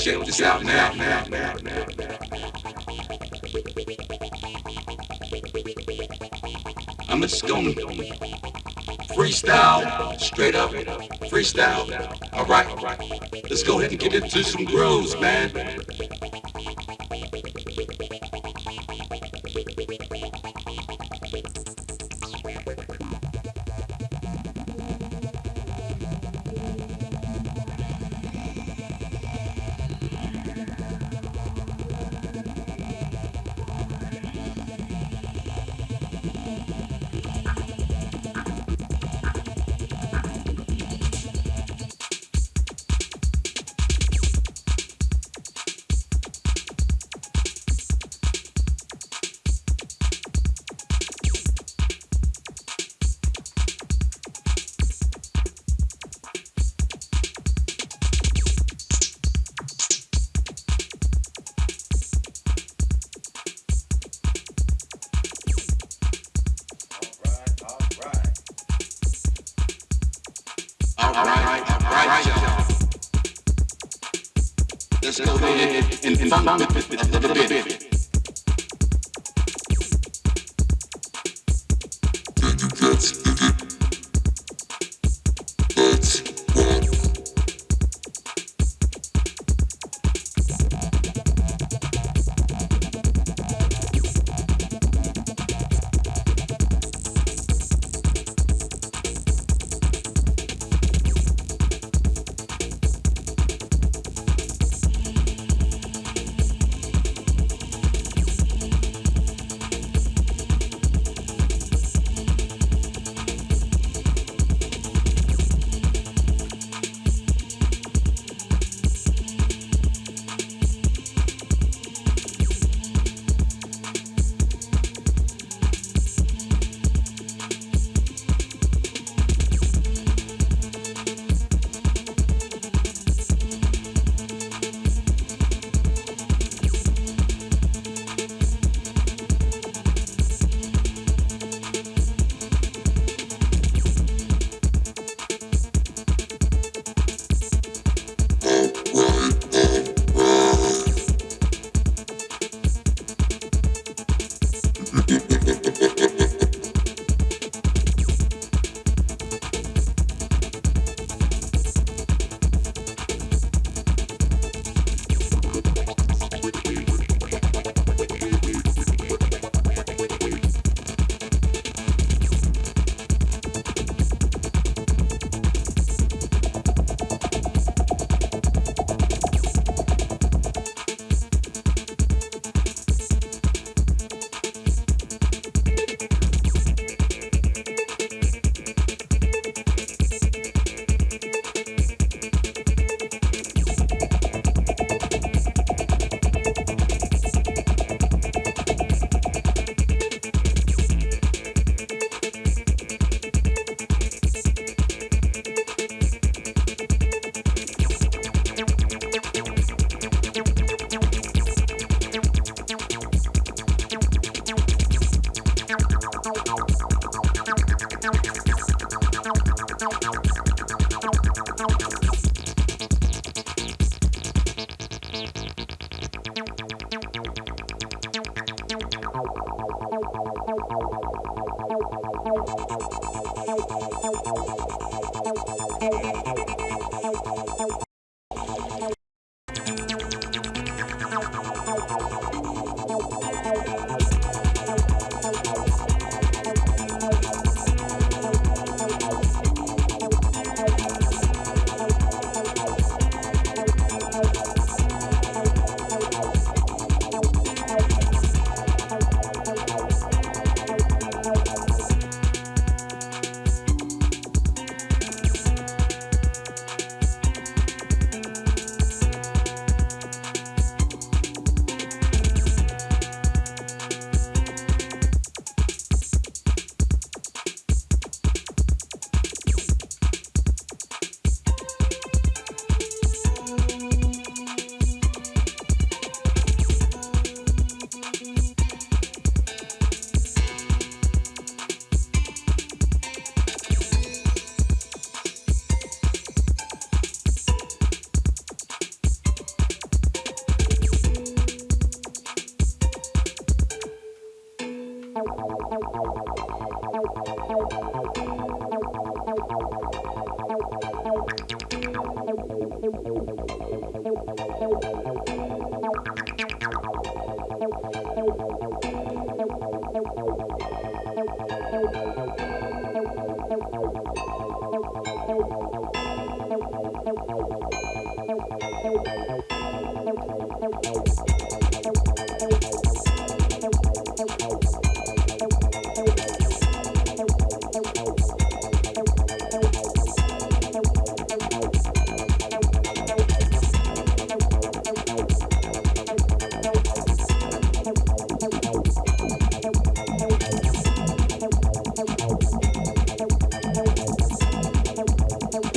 check this out now, now, now, now, now. I'm just gonna freestyle, straight up, freestyle. All right. Let's go ahead and get into some grooves, man. Let's go ahead and funk with it a little bit.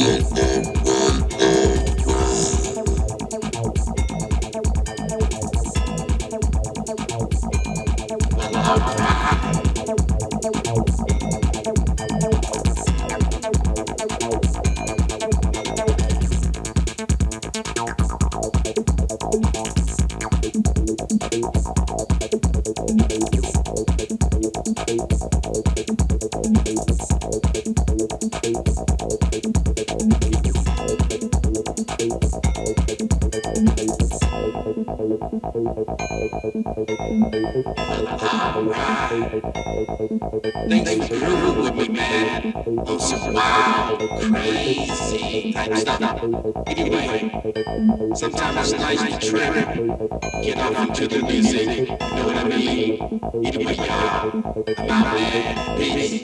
Mm-hmm. Thank you. They think Lulu would be mad. Oh, so wow, crazy. Thanks, Donna. Anyway, sometimes it's nice to trip. Get off into the music. Know what I mean? Anyway, y'all, I'm. Peace.